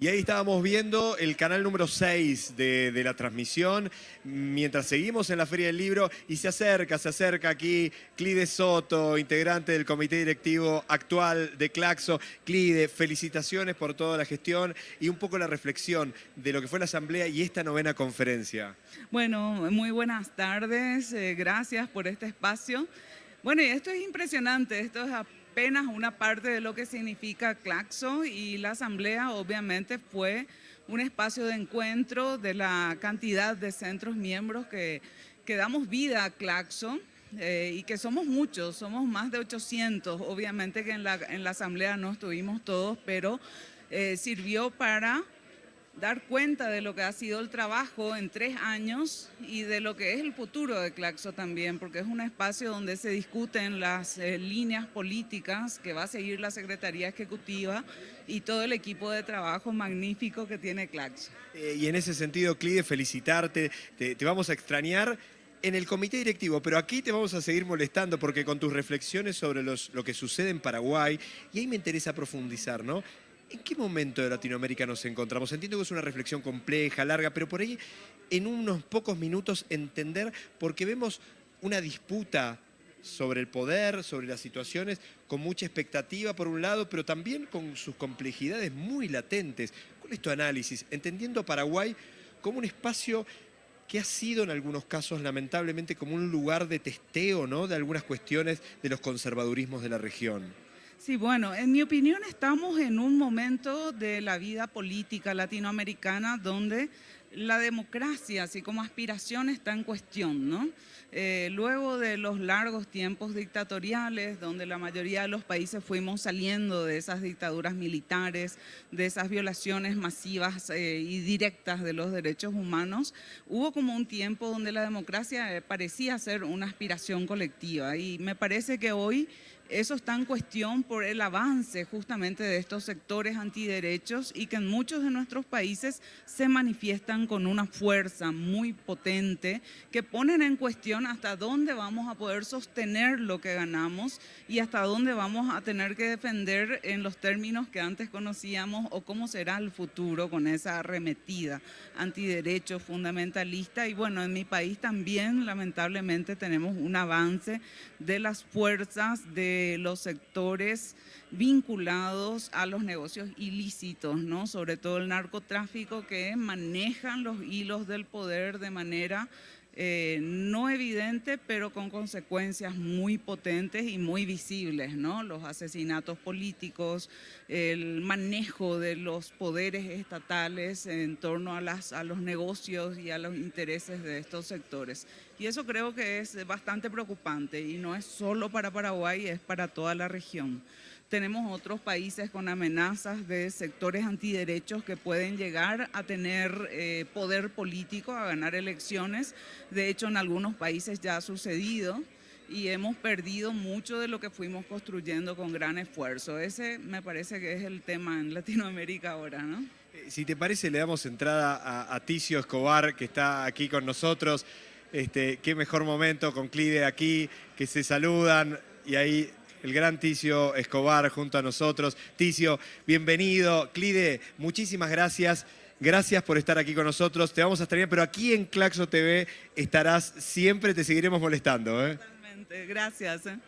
Y ahí estábamos viendo el canal número 6 de, la transmisión, mientras seguimos en la Feria del Libro, y se acerca, se acerca aquí Clide Soto, integrante del comité directivo actual de Claxo. Clide, felicitaciones por toda la gestión y un poco la reflexión de lo que fue la asamblea y esta novena conferencia. Bueno, muy buenas tardes, eh, gracias por este espacio. Bueno, y esto es impresionante, esto es apenas una parte de lo que significa Claxo y la asamblea obviamente fue un espacio de encuentro de la cantidad de centros miembros que, que damos vida a Claxo. Eh, y que somos muchos, somos más de 800, obviamente que en la, en la asamblea no estuvimos todos, pero eh, sirvió para dar cuenta de lo que ha sido el trabajo en tres años y de lo que es el futuro de Claxo también, porque es un espacio donde se discuten las eh, líneas políticas que va a seguir la Secretaría Ejecutiva y todo el equipo de trabajo magnífico que tiene Claxo. Eh, y en ese sentido, Clide, felicitarte, te, te vamos a extrañar en el comité directivo, pero aquí te vamos a seguir molestando porque con tus reflexiones sobre lo que sucede en Paraguay, y ahí me interesa profundizar, ¿no? ¿En qué momento de Latinoamérica nos encontramos? Entiendo que es una reflexión compleja, larga, pero por ahí en unos pocos minutos entender, porque vemos una disputa sobre el poder, sobre las situaciones, con mucha expectativa por un lado, pero también con sus complejidades muy latentes. ¿Cuál es tu análisis? Entendiendo Paraguay como un espacio que ha sido en algunos casos lamentablemente como un lugar de testeo ¿no? de algunas cuestiones de los conservadurismos de la región. Sí, bueno, en mi opinión estamos en un momento de la vida política latinoamericana donde la democracia, así como aspiración, está en cuestión, ¿no? Eh, luego de los largos tiempos dictatoriales, donde la mayoría de los países fuimos saliendo de esas dictaduras militares, de esas violaciones masivas eh, y directas de los derechos humanos, hubo como un tiempo donde la democracia eh, parecía ser una aspiración colectiva y me parece que hoy eso está en cuestión por el avance justamente de estos sectores antiderechos y que en muchos de nuestros países se manifiestan con una fuerza muy potente que ponen en cuestión hasta dónde vamos a poder sostener lo que ganamos y hasta dónde vamos a tener que defender en los términos que antes conocíamos o cómo será el futuro con esa arremetida antiderecho fundamentalista. Y bueno, en mi país también lamentablemente tenemos un avance de las fuerzas de los sectores vinculados a los negocios ilícitos, ¿no? sobre todo el narcotráfico que manejan los hilos del poder de manera eh, no evidente, pero con consecuencias muy potentes y muy visibles, ¿no? Los asesinatos políticos, el manejo de los poderes estatales en torno a, los negocios y a los intereses de estos sectores. Y eso creo que es bastante preocupante y no es solo para Paraguay, es para toda la región. Tenemos otros países con amenazas de sectores antiderechos que pueden llegar a tener eh, poder político, a ganar elecciones. De hecho, en algunos países ya ha sucedido y hemos perdido mucho de lo que fuimos construyendo con gran esfuerzo. Ese me parece que es el tema en Latinoamérica ahora, ¿no? Eh, si te parece, le damos entrada a, a Ticio Escobar, que está aquí con nosotros. Este, qué mejor momento con Clide aquí, que se saludan y ahí el gran Ticio Escobar junto a nosotros. Ticio, bienvenido. Clide, muchísimas gracias. Gracias por estar aquí con nosotros. Te vamos a extrañar, pero aquí en Claxo TV estarás siempre, te seguiremos molestando. ¿eh? Totalmente, gracias. ¿eh?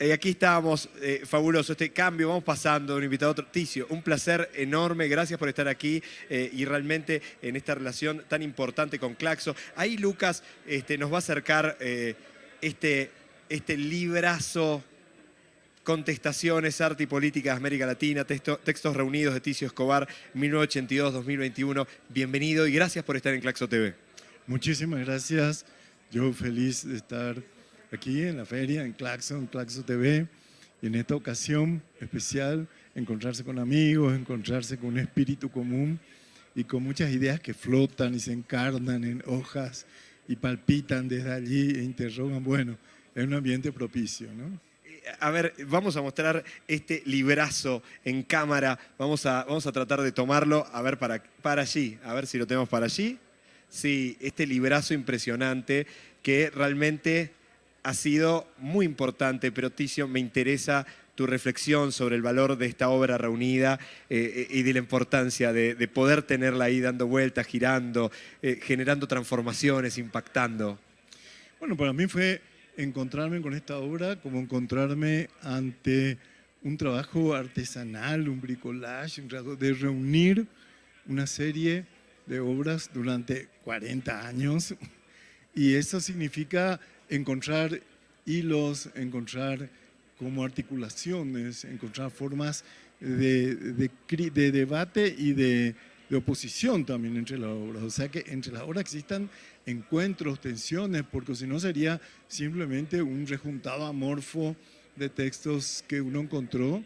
Eh, aquí estábamos, eh, fabuloso, este cambio, vamos pasando de un invitado a otro. Ticio, un placer enorme, gracias por estar aquí eh, y realmente en esta relación tan importante con Claxo. Ahí Lucas este, nos va a acercar este, este librazo Contestaciones, Arte y Política de América Latina, Textos Reunidos de Ticio Escobar, 1982-2021. Bienvenido y gracias por estar en Claxo TV. Muchísimas gracias. Yo feliz de estar aquí en la feria, en Claxo, en Claxo TV. Y en esta ocasión especial, encontrarse con amigos, encontrarse con un espíritu común y con muchas ideas que flotan y se encarnan en hojas y palpitan desde allí e interrogan. Bueno, es un ambiente propicio, ¿no? A ver, vamos a mostrar este librazo en cámara. Vamos a, vamos a tratar de tomarlo, a ver, para, para allí. A ver si lo tenemos para allí. Sí, este librazo impresionante que realmente ha sido muy importante, pero Ticio, me interesa tu reflexión sobre el valor de esta obra reunida eh, y de la importancia de, de, poder tenerla ahí dando vueltas, girando, eh, generando transformaciones, impactando. Bueno, para mí fue encontrarme con esta obra como encontrarme ante un trabajo artesanal, un bricolage, de reunir una serie de obras durante 40 años. Y eso significa encontrar hilos, encontrar como articulaciones, encontrar formas de, de, debate y de, de, oposición también entre las obras. O sea que entre las obras existan encuentros, tensiones, porque si no sería simplemente un rejuntado amorfo de textos que uno encontró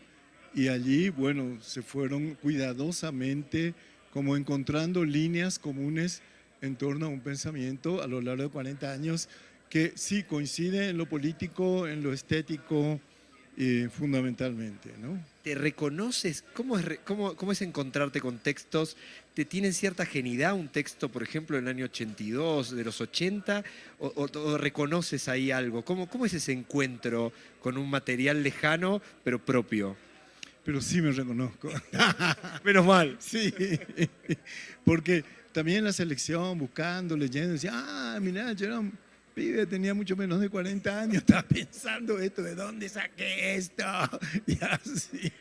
y allí, bueno, se fueron cuidadosamente como encontrando líneas comunes en torno a un pensamiento a lo largo de 40 años que sí coincide en lo político, en lo estético, eh, fundamentalmente, ¿no? ¿Te reconoces? ¿Cómo es, cómo, ¿Cómo es encontrarte con textos? ¿Te tienen cierta genidad un texto, por ejemplo, del año 82, de los 80? ¿O, o, reconoces ahí algo? ¿Cómo, ¿Cómo es ese encuentro con un material lejano, pero propio? Pero sí me reconozco. Menos mal. Sí, porque también la selección, buscando, leyendo, decía, ah, mira, yo era un pibe, tenía mucho menos de 40 años, estaba pensando esto, ¿de dónde saqué esto? Y así.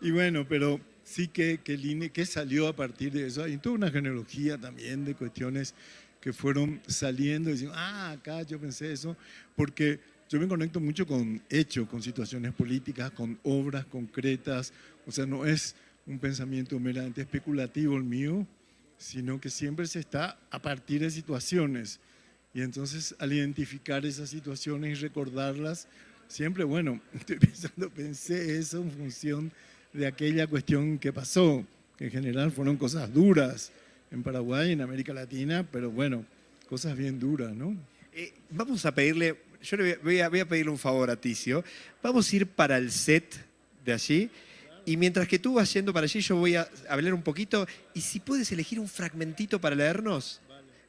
Y bueno, pero sí que, que, que salió a partir de eso. Hay toda una genealogía también de cuestiones que fueron saliendo y diciendo, ah, acá yo pensé eso, porque yo me conecto mucho con hechos, con situaciones políticas, con obras concretas, o sea, no es un pensamiento meramente especulativo el mío, sino que siempre se está a partir de situaciones. Y entonces al identificar esas situaciones y recordarlas, siempre, bueno, estoy pensando, pensé eso en función de aquella cuestión que pasó, que en general fueron cosas duras en Paraguay, en América Latina, pero bueno, cosas bien duras, ¿no? Eh, vamos a pedirle, yo le voy a, voy a pedirle un favor a Ticio, vamos a ir para el set de allí, y mientras que tú vas yendo para allí, yo voy a hablar un poquito. Y si puedes elegir un fragmentito para leernos,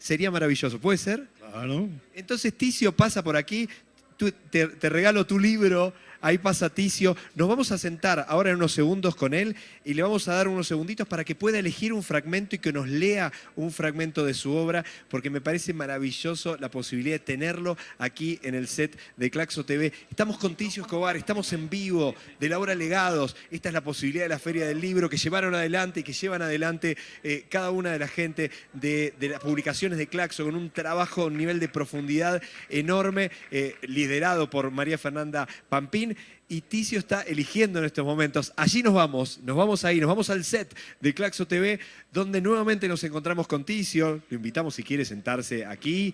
sería maravilloso. ¿Puede ser? Claro. Entonces Ticio pasa por aquí, te, te regalo tu libro ahí pasa Ticio. Nos vamos a sentar ahora en unos segundos con él y le vamos a dar unos segunditos para que pueda elegir un fragmento y que nos lea un fragmento de su obra, porque me parece maravilloso la posibilidad de tenerlo aquí en el set de Claxo TV. Estamos con Ticio Escobar, estamos en vivo de la obra Legados. Esta es la posibilidad de la Feria del Libro que llevaron adelante y que llevan adelante eh, cada una de la gente de, las publicaciones de Claxo con un trabajo, un nivel de profundidad enorme, eh, liderado por María Fernanda Pampín y Ticio está eligiendo en estos momentos. Allí nos vamos, nos vamos ahí, nos vamos al set de Claxo TV, donde nuevamente nos encontramos con Ticio. Lo invitamos si quiere sentarse aquí.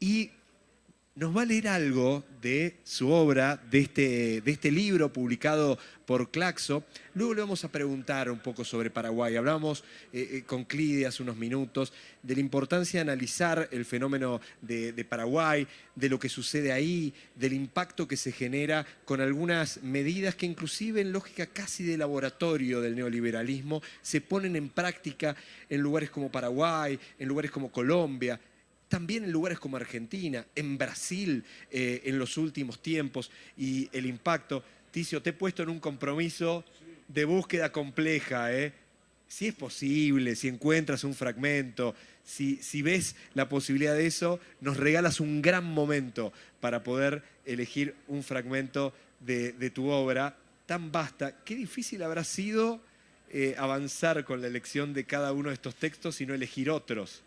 Y nos va a leer algo de su obra, de este, de este libro publicado por Claxo. Luego le vamos a preguntar un poco sobre Paraguay. Hablamos eh, eh, con Clide hace unos minutos de la importancia de analizar el fenómeno de, de, Paraguay, de lo que sucede ahí, del impacto que se genera con algunas medidas que inclusive en lógica casi de laboratorio del neoliberalismo se ponen en práctica en lugares como Paraguay, en lugares como Colombia, también en lugares como Argentina, en Brasil eh, en los últimos tiempos y el impacto. Ticio, te he puesto en un compromiso de búsqueda compleja. ¿eh? Si es posible, si encuentras un fragmento, si, ves la posibilidad de eso, nos regalas un gran momento para poder elegir un fragmento de, tu obra tan vasta. Qué difícil habrá sido eh, avanzar con la elección de cada uno de estos textos y no elegir otros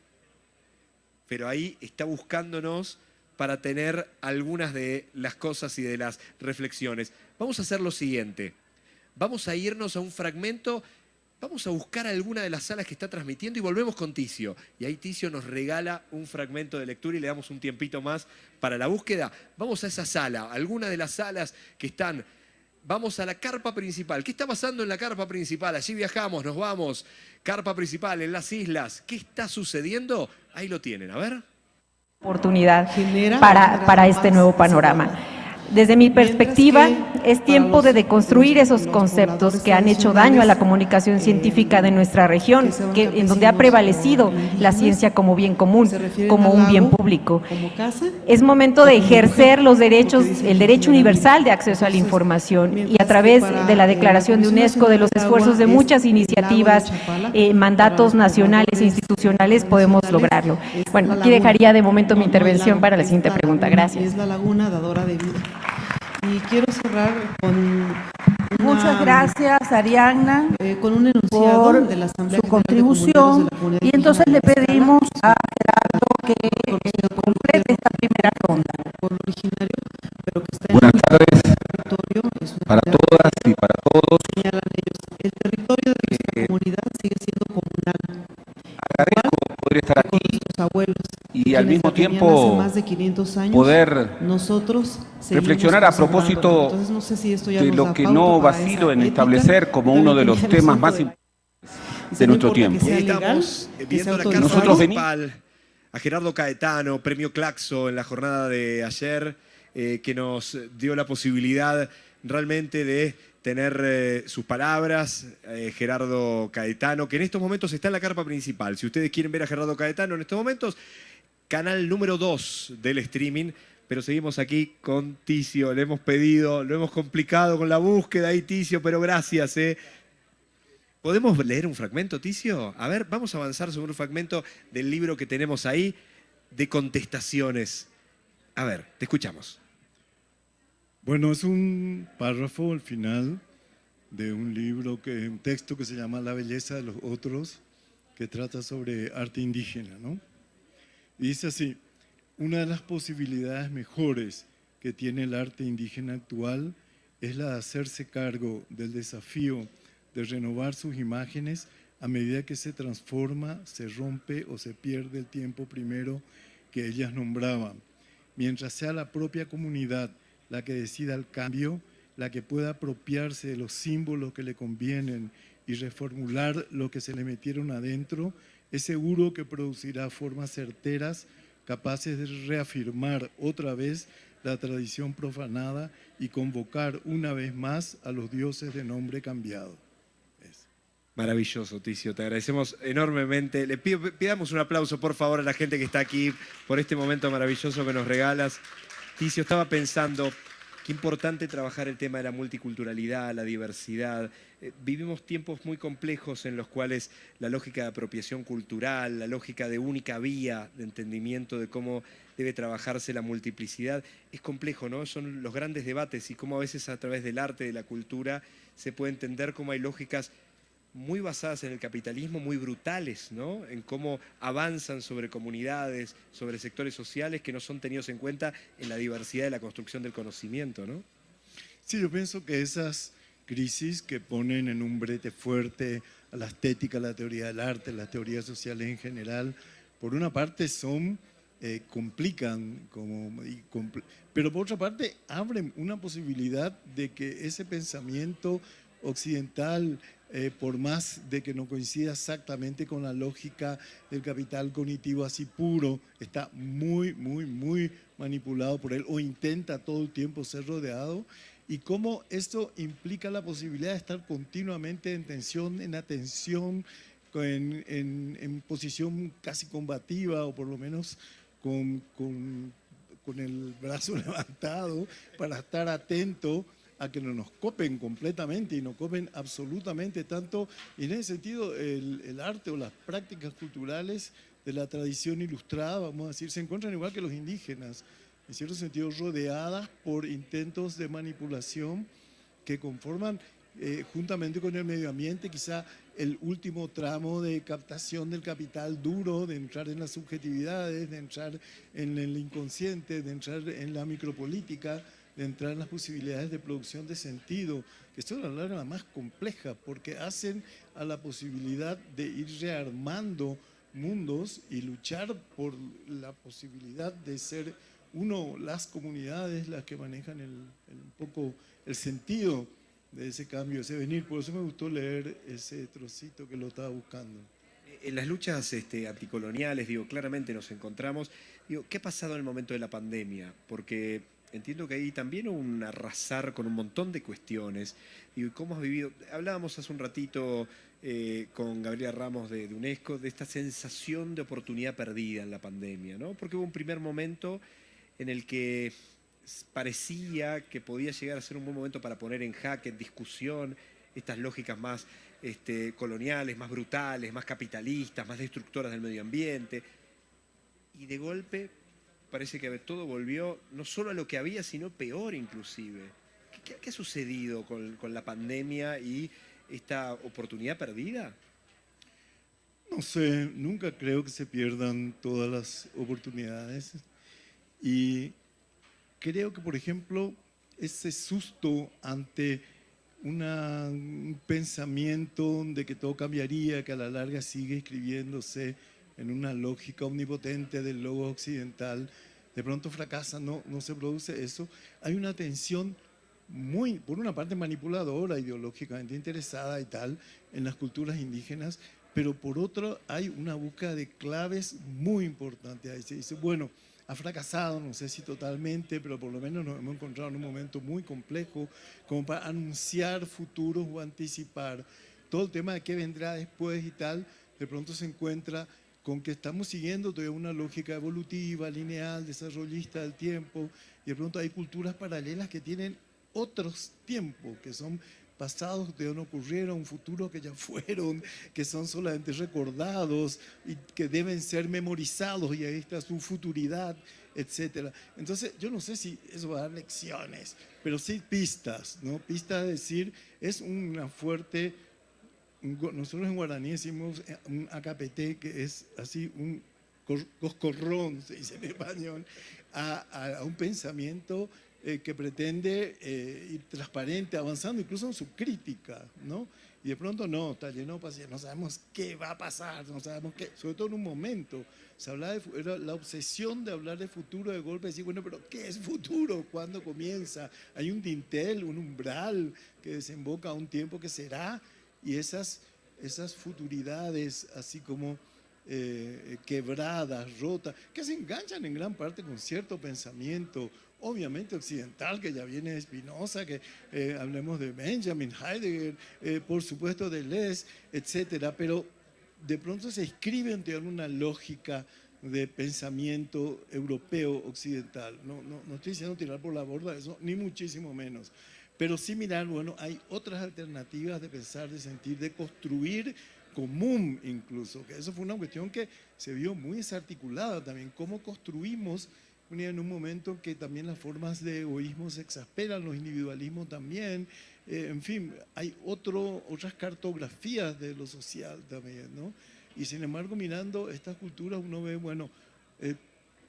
pero ahí está buscándonos para tener algunas de las cosas y de las reflexiones. Vamos a hacer lo siguiente. Vamos a irnos a un fragmento, vamos a buscar alguna de las salas que está transmitiendo y volvemos con Ticio. Y ahí Ticio nos regala un fragmento de lectura y le damos un tiempito más para la búsqueda. Vamos a esa sala, alguna de las salas que están vamos a la carpa principal. ¿Qué está pasando en la carpa principal? Allí viajamos, nos vamos. Carpa principal en las islas. ¿Qué está sucediendo? Ahí lo tienen, a ver. Oportunidad para, para este nuevo panorama. Desde mi perspectiva, es tiempo de deconstruir esos conceptos que han hecho daño a la comunicación científica de nuestra región, que, en donde ha prevalecido la ciencia como bien común, como un bien público. Es momento de ejercer los derechos, el derecho universal de acceso a la información y a través de la declaración de UNESCO, de los esfuerzos de muchas iniciativas, eh, mandatos nacionales e institucionales, podemos lograrlo. Bueno, aquí dejaría de momento mi intervención para la siguiente pregunta. Gracias. Es la laguna dadora de vida. Y quiero cerrar con una, Muchas gracias, Ariadna, eh, con un enunciado por de la Asamblea su General de contribución Comunitarios de la y entonces le pedimos a Gerardo que eh, complete esta primera ronda. originario, pero que está en Buenas el tardes territorio, es una para todas y para todos. señalan ellos. El territorio de nuestra Eh, comunidad sigue siendo poder estar aquí nuestros abuelos. y al mismo tiempo más de 500 años, poder nosotros reflexionar a propósito Entonces, no sé si esto ya de lo que no vacilo en establecer como uno de los temas más importantes de nuestro que tiempo. legal, que. Nosotros veni- Municipal a Gerardo Caetano, premio Claxo en la jornada de ayer, eh, que nos dio la posibilidad realmente de tener eh, sus palabras, eh, Gerardo Caetano, que en estos momentos está en la carpa principal. Si ustedes quieren ver a Gerardo Caetano en estos momentos, canal número 2 del streaming, pero seguimos aquí con Ticio, le hemos pedido, lo hemos complicado con la búsqueda ahí, Ticio, pero gracias, eh. ¿Podemos leer un fragmento, Ticio? A ver, vamos a avanzar sobre un fragmento del libro que tenemos ahí de contestaciones. A ver, te escuchamos. Bueno, es un párrafo al final de un libro, que, un texto que se llama La belleza de los otros, que trata sobre arte indígena, ¿no? Y dice así, una de las posibilidades mejores que tiene el arte indígena actual es la de hacerse cargo del desafío de renovar sus imágenes a medida que se transforma, se rompe o se pierde el tiempo primero que ellas nombraban. Mientras sea la propia comunidad la que decida el cambio, la que pueda apropiarse de los símbolos que le convienen y reformular lo que se le metieron adentro, es seguro que producirá formas certeras capaces de reafirmar otra vez la tradición profanada y convocar una vez más a los dioses de nombre cambiado. Maravilloso, Ticio, te agradecemos enormemente. Le pido, pidamos un aplauso, por favor, a la gente que está aquí por este momento maravilloso que nos regalas. Ticio, estaba pensando, qué importante trabajar el tema de la multiculturalidad, la diversidad. Eh, vivimos tiempos muy complejos en los cuales la lógica de apropiación cultural, la lógica de única vía de entendimiento de cómo debe trabajarse la multiplicidad, es complejo, ¿no? Son los grandes debates y cómo a veces a través del arte, de la cultura, se puede entender cómo hay lógicas muy basadas en el capitalismo, muy brutales, ¿no? En cómo avanzan sobre comunidades, sobre sectores sociales que no son tenidos en cuenta en la diversidad de la construcción del conocimiento, ¿no? Sí, yo pienso que esas crisis que ponen en un brete fuerte a la estética, a la teoría del arte, las teorías sociales en general, por una parte son, eh, complican, como, y compl- pero por otra parte abren una posibilidad de que ese pensamiento occidental, eh, por más de que no coincida exactamente con la lógica del capital cognitivo así puro, está muy, muy, muy manipulado por él o intenta todo el tiempo ser rodeado. Y cómo esto implica la posibilidad de estar continuamente en tensión, en atención, en, posición casi combativa o por lo menos con el brazo levantado para estar atento a que no nos copen completamente y nos copen absolutamente tanto. Y en ese sentido, el, arte o las prácticas culturales de la tradición ilustrada, vamos a decir, se encuentran igual que los indígenas, en cierto sentido rodeadas por intentos de manipulación que conforman eh, juntamente con el medio ambiente quizá el último tramo de captación del capital duro, de entrar en las subjetividades, de entrar en el inconsciente, de entrar en la micropolítica, de entrar en las posibilidades de producción de sentido, que esto es la larga la más compleja, porque hacen a la posibilidad de ir rearmando mundos y luchar por la posibilidad de ser uno, las comunidades las que manejan el, el- un poco el sentido de ese cambio, ese venir. Por eso me gustó leer ese trocito que lo estaba buscando. En las luchas este, anticoloniales, digo, claramente nos encontramos. Digo, ¿qué ha pasado en el momento de la pandemia? Porque entiendo que ahí también hubo un arrasar con un montón de cuestiones. Y cómo has vivido, hablábamos hace un ratito eh, con Gabriela Ramos de, UNESCO de esta sensación de oportunidad perdida en la pandemia, ¿no? Porque hubo un primer momento en el que parecía que podía llegar a ser un buen momento para poner en jaque, en discusión, estas lógicas más este, coloniales, más brutales, más capitalistas, más destructoras del medio ambiente. Y de golpe parece que todo volvió no solo a lo que había, sino peor inclusive. ¿Qué, qué ha sucedido con, con la pandemia y esta oportunidad perdida? No sé, nunca creo que se pierdan todas las oportunidades. Y creo que, por ejemplo, ese susto ante una- un pensamiento de que todo cambiaría, que a la larga sigue escribiéndose en una lógica omnipotente del logo occidental, de pronto fracasa, no, no se produce eso. Hay una tensión muy, por una parte manipuladora, ideológicamente interesada y tal, en las culturas indígenas, pero por otro hay una búsqueda de claves muy importantes. Ahí se dice, bueno, ha fracasado, no sé si totalmente, pero por lo menos nos hemos encontrado en un momento muy complejo como para anunciar futuros o anticipar. Todo el tema de qué vendrá después y tal, de pronto se encuentra con que estamos siguiendo todavía una lógica evolutiva, lineal, desarrollista del tiempo, y de pronto hay culturas paralelas que tienen otros tiempos, que son pasados que no ocurrieron, futuros que ya fueron, que son solamente recordados y que deben ser memorizados y ahí está su futuridad, etc. Entonces, yo no sé si eso va a dar lecciones, pero sí pistas, ¿no? Pistas de decir, es una fuerte, nosotros en guaraní decimos eh, un AKPT, que es así un cor- coscorrón, se dice en español, a, a- un pensamiento eh, que pretende eh, ir transparente, avanzando incluso en su crítica, ¿no? Y de pronto no, paciencia, no sabemos qué va a pasar, no sabemos qué, sobre todo en un momento, se hablaba de, era la obsesión de hablar de futuro de golpe, decir, bueno, pero ¿qué es futuro? ¿Cuándo comienza? Hay un dintel, un umbral que desemboca a un tiempo que será, y esas, esas futuridades, así como eh, quebradas, rotas, que se enganchan en gran parte con cierto pensamiento, obviamente occidental, que ya viene de Spinoza, que eh, hablemos de Benjamin, Heidegger, eh, por supuesto de Les, etcétera, pero de pronto se escriben en una lógica de pensamiento europeo occidental. No, no, no estoy diciendo tirar por la borda eso, ni muchísimo menos. Pero sí mirar, bueno, hay otras alternativas de pensar, de sentir, de construir común incluso, que eso fue una cuestión que se vio muy desarticulada también, cómo construimos en un momento en que también las formas de egoísmo se exasperan, los individualismos también, eh, en fin, hay otras cartografías de lo social también, ¿no? Y sin embargo, mirando estas culturas, uno ve, bueno, eh,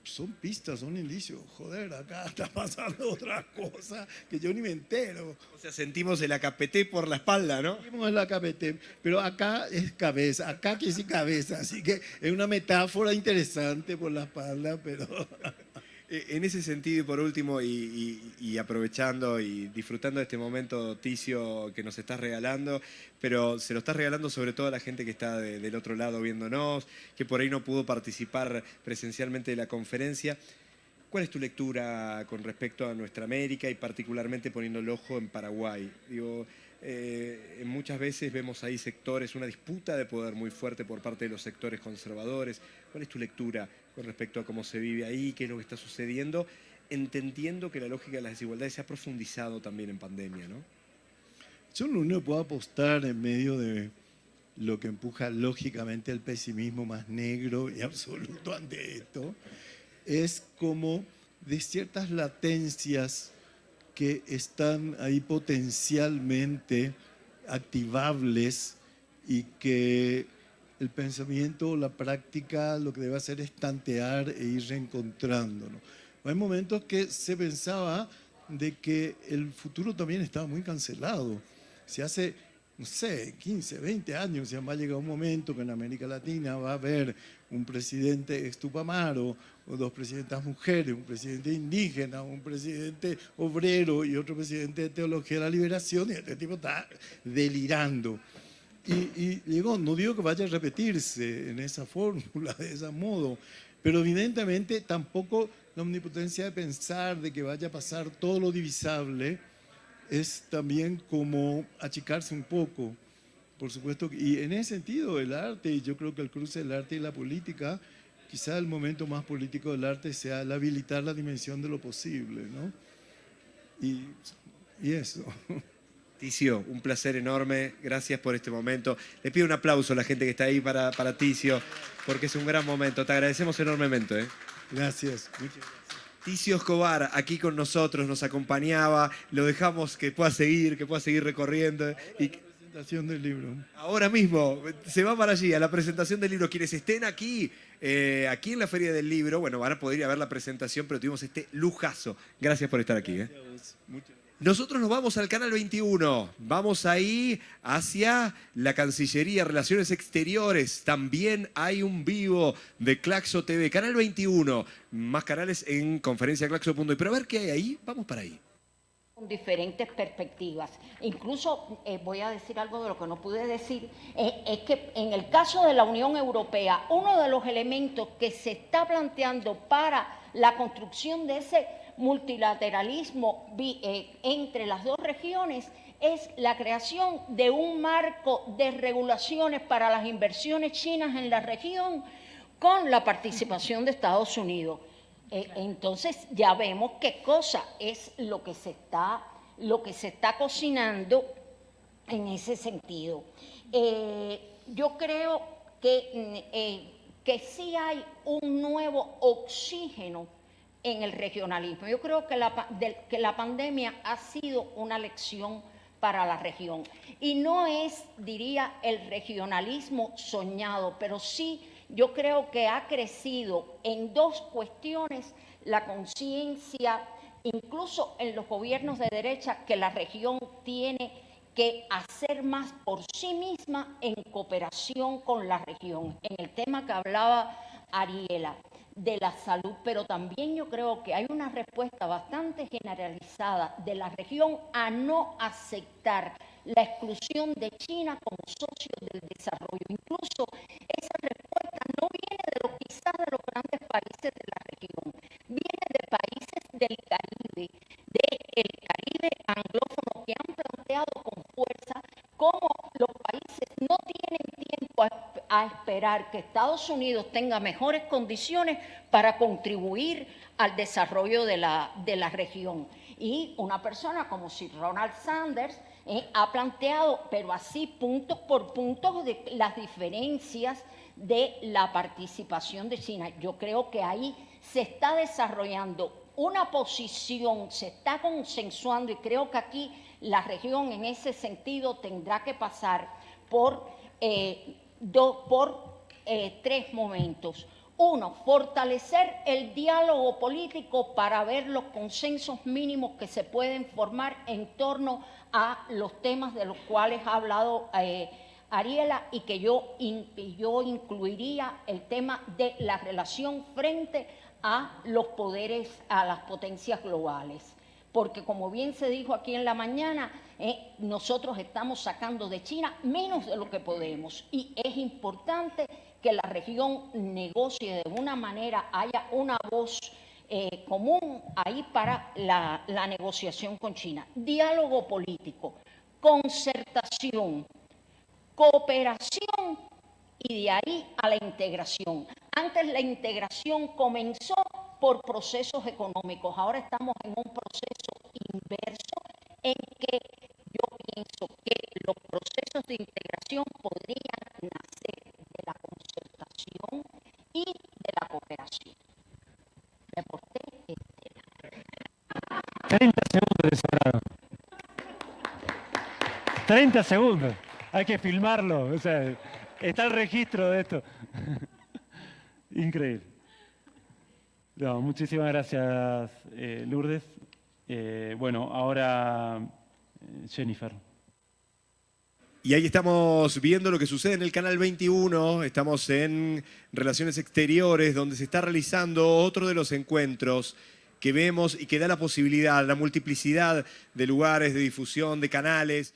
son pistas, son indicios. Joder, acá está pasando otra cosa que yo ni me entero. O sea, sentimos el AKPT por la espalda, ¿no? En la KPT, pero acá es cabeza, acá que sí cabeza, así que es una metáfora interesante por la espalda, pero... Eh, En ese sentido, y por último, y, aprovechando y disfrutando de este momento, Ticio, que nos estás regalando, pero se lo estás regalando sobre todo a la gente que está de- del otro lado viéndonos, que por ahí no pudo participar presencialmente de la conferencia. ¿Cuál es tu lectura con respecto a nuestra América y particularmente poniendo el ojo en Paraguay? Digo, eh, muchas veces vemos ahí sectores, una disputa de poder muy fuerte por parte de los sectores conservadores. ¿Cuál es tu lectura con respecto a cómo se vive ahí, qué es lo que está sucediendo? Entendiendo que la lógica de las desigualdades se ha profundizado también en pandemia, ¿no? Yo lo único puedo apostar en medio de lo que empuja lógicamente el pesimismo más negro y absoluto ante esto, es como de ciertas latencias que están ahí potencialmente activables y que el pensamiento la práctica lo que debe hacer es tantear e ir reencontrándonos. Hay momentos que se pensaba de que el futuro también estaba muy cancelado. Se hace, no sé, 15, 20 años, ya va a llegar un momento que en América Latina va a haber un presidente estupamaro, o dos presidentas mujeres, un presidente indígena, un presidente obrero y otro presidente de teología de la liberación, y este tipo está delirando. Y, y llegó, no digo que vaya a repetirse en esa fórmula, de ese modo, pero evidentemente tampoco la omnipotencia de pensar de que vaya a pasar todo lo divisable es también como achicarse un poco, por supuesto. Y en ese sentido, el arte, y yo creo que el cruce del arte y la política, quizá el momento más político del arte sea el habilitar la dimensión de lo posible, ¿no? Y, y eso. Ticio, un placer enorme. Gracias por este momento. Le pido un aplauso a la gente que está ahí para, para Ticio, porque es un gran momento. Te agradecemos enormemente. ¿eh? Gracias. Muchas gracias. Ticio Escobar, aquí con nosotros, nos acompañaba. Lo dejamos que pueda seguir, que pueda seguir recorriendo. Y Presentación del libro. ahora mismo se va para allí, a la presentación del libro. Quienes estén aquí, eh, aquí en la Feria del Libro, bueno, van a poder ir a ver la presentación, pero tuvimos este lujazo. Gracias por estar aquí. ¿eh? Muchas Nosotros nos vamos al canal 21, vamos ahí hacia la Cancillería, Relaciones Exteriores, también hay un vivo de Claxo TV, canal 21, más canales en conferenciaclaxo.es, pero a ver qué hay ahí, vamos para ahí. con diferentes perspectivas. Incluso eh, voy a decir algo de lo que no pude decir, eh, es que en el caso de la Unión Europea, uno de los elementos que se está planteando para la construcción de ese multilateralismo eh, entre las dos regiones es la creación de un marco de regulaciones para las inversiones chinas en la región con la participación de Estados Unidos. Eh, entonces ya vemos qué cosa es lo que se está, lo que se está cocinando en ese sentido. Eh, yo creo que, mm, eh, que sí hay un nuevo oxígeno en el regionalismo. Yo creo que la, que la pandemia ha sido una lección para la región. Y no es, diría, el regionalismo soñado, pero sí yo creo que ha crecido en dos cuestiones la conciencia, incluso en los gobiernos de derecha, que la región tiene que hacer más por sí misma en cooperación con la región. En el tema que hablaba Ariela de la salud, pero también yo creo que hay una respuesta bastante generalizada de la región a no aceptar la exclusión de China como socio del desarrollo. Incluso esa respuesta no viene de los quizás de los grandes países de la región, viene de países del Caribe, del Caribe anglófono que han planteado con fuerza cómo los países no tienen tiempo a, a que Estados Unidos tenga mejores condiciones para contribuir al desarrollo de la, de la región. Y una persona como si Ronald Sanders eh, ha planteado, pero así puntos por puntos, de las diferencias de la participación de China. Yo creo que ahí se está desarrollando una posición, se está consensuando y creo que aquí la región en ese sentido tendrá que pasar por, eh, por eh, tres momentos. Uno, fortalecer el diálogo político para ver los consensos mínimos que se pueden formar en torno a los temas de los cuales ha hablado eh, Ariela y que yo, yo incluiría el tema de la relación frente a los poderes, a las potencias globales. Porque como bien se dijo aquí en la mañana, eh, nosotros estamos sacando de China menos de lo que podemos y es importante que la región negocie de una manera, haya una voz eh, común ahí para la, la negociación con China. Diálogo político, concertación, cooperación y de ahí a la integración. Antes la integración comenzó por procesos económicos, ahora estamos en un proceso inverso en que yo pienso que los procesos de integración podrían nacer de la concertación y de la cooperación. Reporté Estela. 30 segundos de sobrado. 30 segundos. Hay que filmarlo. O sea, está el registro de esto. Increíble. No, muchísimas gracias, eh, Lourdes. Eh, bueno, ahora eh, Jennifer. Y ahí estamos viendo lo que sucede en el Canal 21, estamos en Relaciones Exteriores, donde se está realizando otro de los encuentros que vemos y que da la posibilidad, la multiplicidad de lugares, de difusión, de canales.